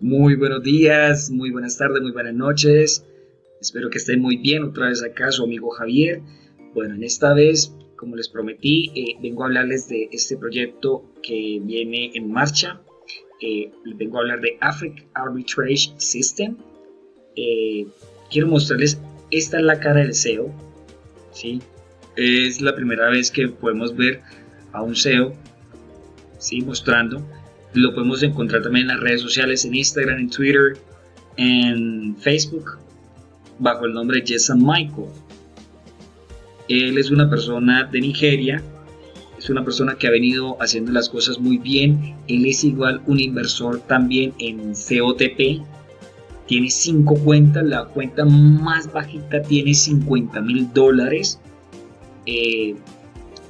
Muy buenos días, muy buenas tardes, muy buenas noches. Espero que estén muy bien. Otra vez acá su amigo Javier. Bueno, en esta vez, como les prometí, eh, vengo a hablarles de este proyecto que viene en marcha. Eh, vengo a hablar de Africa Arbitrage System. Eh, quiero mostrarles, esta es la cara del SEO. ¿sí? Es la primera vez que podemos ver a un SEO ¿sí? mostrando lo podemos encontrar también en las redes sociales, en Instagram, en Twitter, en Facebook, bajo el nombre Jason Michael. Él es una persona de Nigeria, es una persona que ha venido haciendo las cosas muy bien. Él es igual un inversor también en COTP. Tiene cinco cuentas, la cuenta más bajita tiene 50 mil dólares. Eh,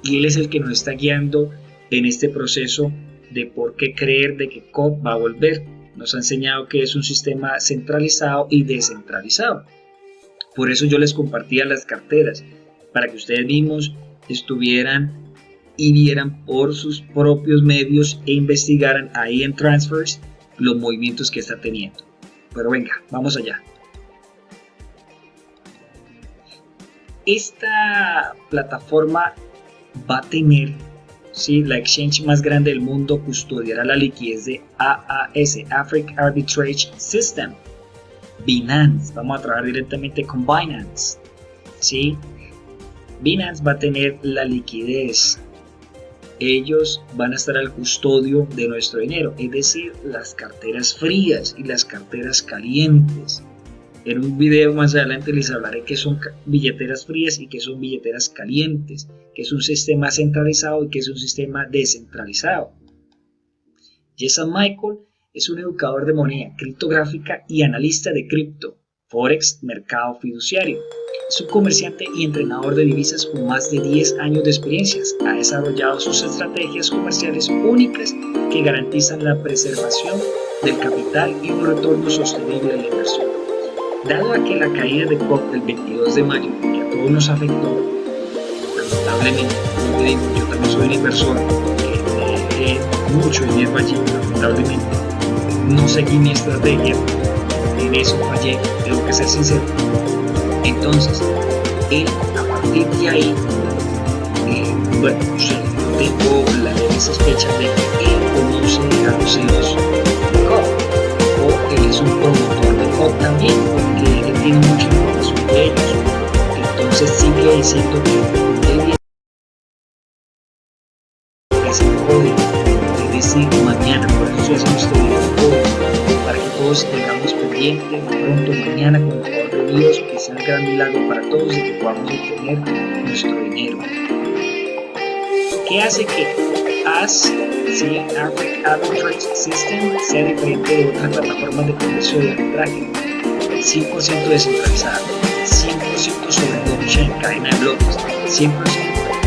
y él es el que nos está guiando en este proceso de por qué creer de que COP va a volver. Nos ha enseñado que es un sistema centralizado y descentralizado. Por eso yo les compartía las carteras, para que ustedes mismos estuvieran y vieran por sus propios medios e investigaran ahí en Transfers los movimientos que está teniendo. Pero venga, vamos allá. Esta plataforma va a tener ¿sí? la exchange más grande del mundo custodiará la liquidez de AAS, Africa Arbitrage System. Binance, vamos a trabajar directamente con Binance. ¿sí? Binance va a tener la liquidez. Ellos van a estar al custodio de nuestro dinero, es decir, las carteras frías y las carteras calientes. En un video más adelante les hablaré que son billeteras frías y que son billeteras calientes, que es un sistema centralizado y que es un sistema descentralizado. Jason Michael es un educador de moneda criptográfica y analista de cripto, forex, mercado fiduciario. Es un comerciante y entrenador de divisas con más de 10 años de experiencias. Ha desarrollado sus estrategias comerciales únicas que garantizan la preservación del capital y un retorno sostenible a la inversión. Dado a que la caída de COP del 22 de mayo, que a todos nos afectó, lamentablemente, yo también soy un inversor que dejé mucho dinero allí, lamentablemente, no seguí mi estrategia, en eso fallé, tengo que ser sincero. Entonces, él, a partir de ahí, eh, bueno, tengo la leve sospecha de que él conoce a los CEOs de COP, o él es un promotor de COP también, de. Entonces sigue diciendo que él viene el código, es decir, mañana, por eso hacemos este video para que todos tengamos pendiente pronto mañana con el favor de Dios, que sea un gran para todos y que podamos obtener nuestro dinero. ¿Qué hace que AS, ¿sí? Africa Arbitrage System, sea diferente de otras plataformas de comercio de arbitraje? 100% descentralizada, 100% sobre blockchain, cadena de bloques, 100%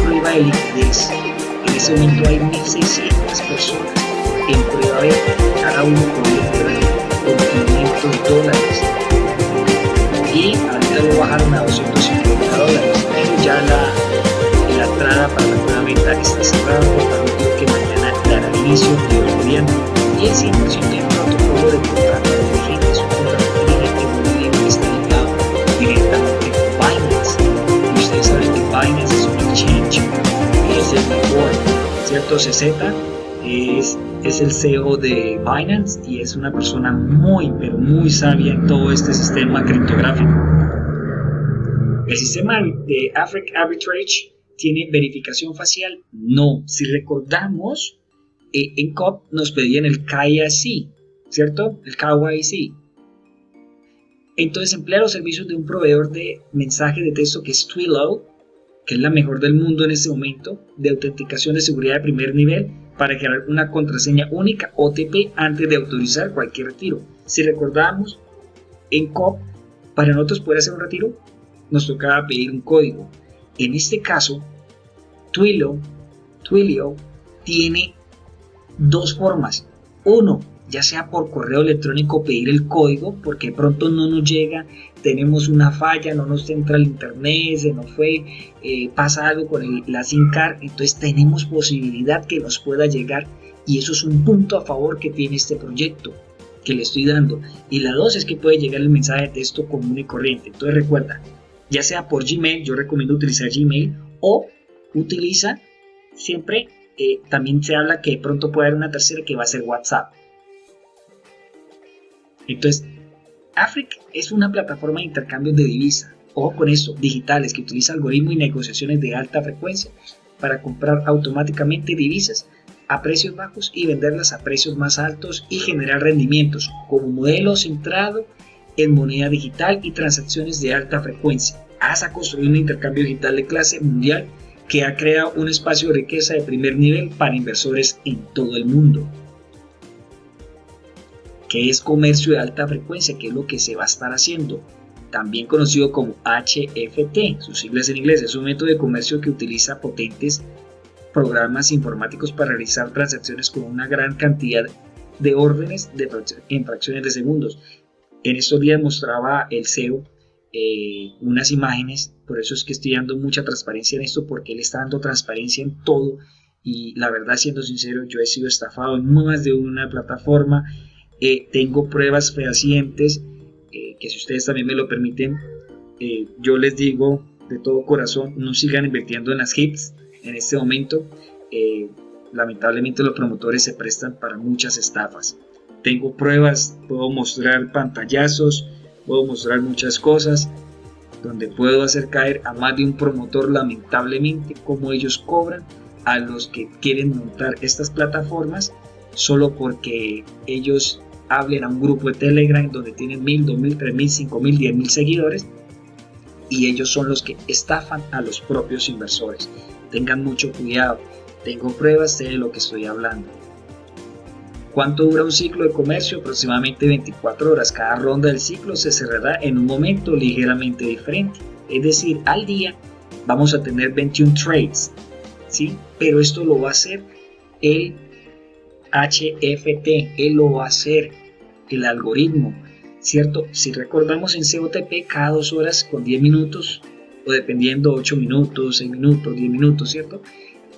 prueba de liquidez. En este momento hay 1.600 personas en prueba de cada uno con con 500 dólares. Y ahorita lo bajaron a 250 dólares, pero ya la, entrada para la nueva meta está cerrada, por lo que mañana dará inicio de mediano 10% 12Z, es, el CEO de Binance y es una persona muy, pero muy sabia en todo este sistema criptográfico. El sistema de Afric Arbitrage tiene verificación facial. No, si recordamos, eh, en COP nos pedían el KYC, ¿cierto? El KYC. Entonces emplea los servicios de un proveedor de mensaje de texto que es Twilio que es la mejor del mundo en este momento, de autenticación de seguridad de primer nivel para crear una contraseña única OTP antes de autorizar cualquier retiro. Si recordamos, en COP, para nosotros poder hacer un retiro, nos tocaba pedir un código. En este caso, Twilio, Twilio tiene dos formas. Uno, ya sea por correo electrónico pedir el código, porque pronto no nos llega, tenemos una falla, no nos entra el internet, se nos fue, eh, pasa algo con la SIM entonces tenemos posibilidad que nos pueda llegar y eso es un punto a favor que tiene este proyecto. que le estoy dando. Y la dos es que puede llegar el mensaje de texto común y corriente. Entonces recuerda, ya sea por Gmail, yo recomiendo utilizar Gmail o utiliza siempre, eh, también se habla que pronto puede haber una tercera que va a ser WhatsApp. Entonces, Afric es una plataforma de intercambio de divisas, o con eso, digitales, que utiliza algoritmos y negociaciones de alta frecuencia para comprar automáticamente divisas a precios bajos y venderlas a precios más altos y generar rendimientos como modelo centrado en moneda digital y transacciones de alta frecuencia. Hasta construir un intercambio digital de clase mundial que ha creado un espacio de riqueza de primer nivel para inversores en todo el mundo. ¿Qué es comercio de alta frecuencia? ¿Qué es lo que se va a estar haciendo? También conocido como HFT, sus siglas en inglés, es un método de comercio que utiliza potentes programas informáticos para realizar transacciones con una gran cantidad de órdenes de en fracciones de segundos. En estos días mostraba el CEO eh, unas imágenes, por eso es que estoy dando mucha transparencia en esto, porque él está dando transparencia en todo y la verdad, siendo sincero, yo he sido estafado en más de una plataforma, eh, tengo pruebas fehacientes, eh, que si ustedes también me lo permiten, yo les digo de todo corazón, no sigan invirtiendo en las hits, en este momento, eh, lamentablemente los promotores se prestan para muchas estafas. Tengo pruebas, puedo mostrar pantallazos, puedo mostrar muchas cosas donde puedo hacer caer a más de un promotor lamentablemente como ellos cobran a los que quieren montar estas plataformas solo porque ellos hablen a un grupo de Telegram donde tienen mil, dos mil, tres mil, cinco mil, diez mil seguidores y ellos son los que estafan a los propios inversores tengan mucho cuidado. Tengo pruebas de lo que estoy hablando. ¿Cuánto dura un ciclo de comercio? Aproximadamente 24 horas. Cada ronda del ciclo se cerrará en un momento ligeramente diferente. Es decir, al día vamos a tener 21 trades. ¿sí? Pero esto lo va a hacer el HFT. Él lo va a hacer el algoritmo. ¿Cierto? Si recordamos en COTP, cada dos horas con 10 minutos dependiendo 8 minutos, 6 minutos, 10 minutos, ¿cierto?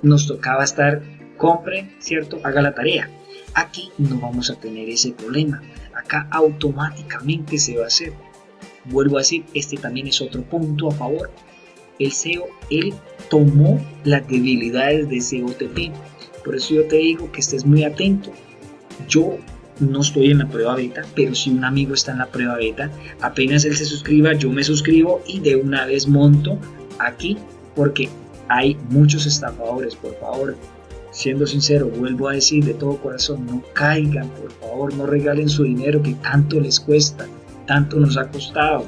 Nos tocaba estar, compre, ¿cierto? Haga la tarea. Aquí no vamos a tener ese problema. Acá automáticamente se va a hacer. Vuelvo a decir, este también es otro punto a favor. El SEO, él tomó las debilidades de COTP. Por eso yo te digo que estés muy atento. Yo no estoy en la prueba beta, pero si un amigo está en la prueba beta, apenas él se suscriba, yo me suscribo y de una vez monto aquí porque hay muchos estafadores, por favor. Siendo sincero, vuelvo a decir de todo corazón, no caigan, por favor, no regalen su dinero que tanto les cuesta, tanto nos ha costado.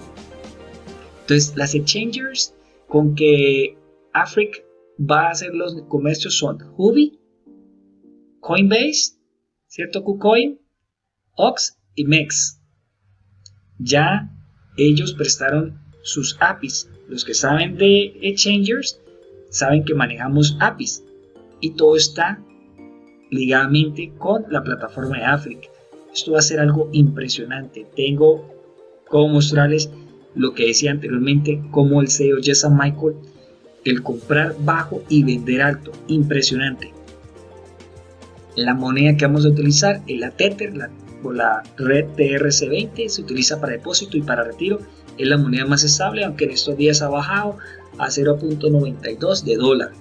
Entonces, las exchangers con que Afric va a hacer los comercios son Hubi, Coinbase, ¿cierto? KuCoin, Ox y Mex. Ya ellos prestaron sus APIs. Los que saben de exchangers saben que manejamos APIs y todo está ligadamente con la plataforma de Africa. Esto va a ser algo impresionante. Tengo como mostrarles lo que decía anteriormente, como el CEO Jason Michael, el comprar bajo y vender alto. Impresionante. La moneda que vamos a utilizar es la Tether, la la red TRC20, se utiliza para depósito y para retiro, es la moneda más estable, aunque en estos días ha bajado a 0.92 de dólar.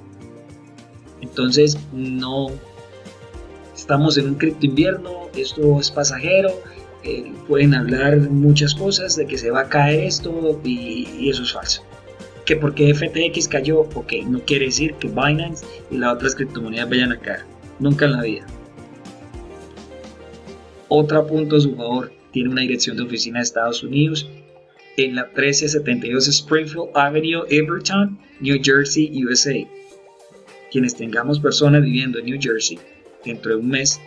Entonces no estamos en un cripto invierno, esto es pasajero, eh, pueden hablar muchas cosas de que se va a caer esto y, y eso es falso que porque FTX cayó, ok, no quiere decir que Binance y las otras criptomonedas vayan a caer. Nunca en la vida. Otro punto a su favor, tiene una dirección de oficina de Estados Unidos en la 1372 Springfield Avenue, Everton, New Jersey, USA. Quienes tengamos personas viviendo en New Jersey dentro de un mes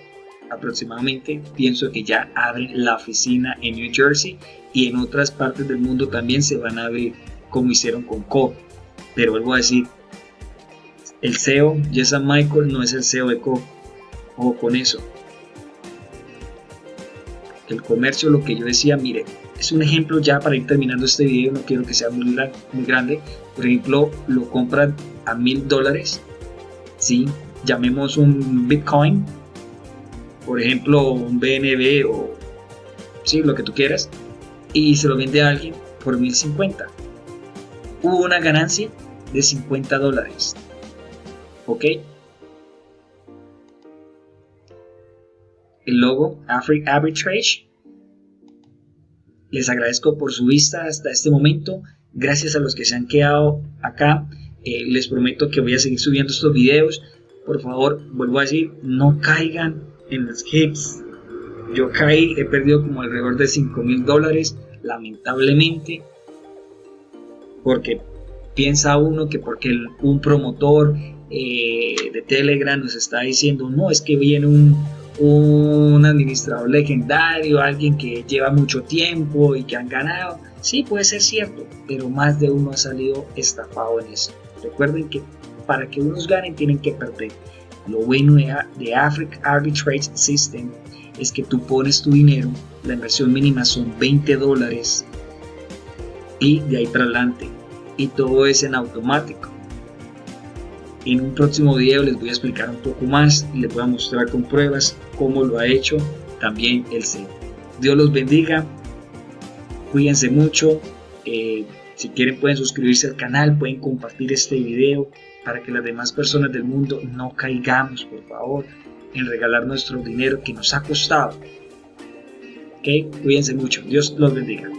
aproximadamente, pienso que ya abren la oficina en New Jersey y en otras partes del mundo también se van a abrir, como hicieron con Co. Pero vuelvo a decir, el CEO, Jason Michael, no es el CEO de Co. O con eso el comercio, lo que yo decía, mire, es un ejemplo ya para ir terminando este video, no quiero que sea muy, muy grande, por ejemplo, lo compran a mil dólares, ¿sí? llamemos un Bitcoin, por ejemplo, un BNB o ¿sí? lo que tú quieras, y se lo vende a alguien por 1050. Hubo una ganancia de 50 dólares. ¿Ok? El logo Africa Arbitrage. Les agradezco por su vista hasta este momento. Gracias a los que se han quedado acá. Eh, les prometo que voy a seguir subiendo estos videos. Por favor, vuelvo a decir, no caigan en los hits. Yo caí, he perdido como alrededor de 5 mil dólares, lamentablemente, porque piensa uno que porque un promotor eh, de Telegram nos está diciendo, no, es que viene un, un administrador legendario, alguien que lleva mucho tiempo y que han ganado. Sí, puede ser cierto, pero más de uno ha salido estafado en eso. Recuerden que para que unos ganen tienen que perder. Lo bueno de Africa Arbitrage System es que tú pones tu dinero, la inversión mínima son 20 dólares y de ahí para adelante. Y todo es en automático. En un próximo video les voy a explicar un poco más y les voy a mostrar con pruebas cómo lo ha hecho también el C. Dios los bendiga, cuídense mucho. Eh, si quieren pueden suscribirse al canal, pueden compartir este video para que las demás personas del mundo no caigamos, por favor, en regalar nuestro dinero que nos ha costado. Ok, cuídense mucho. Dios los bendiga.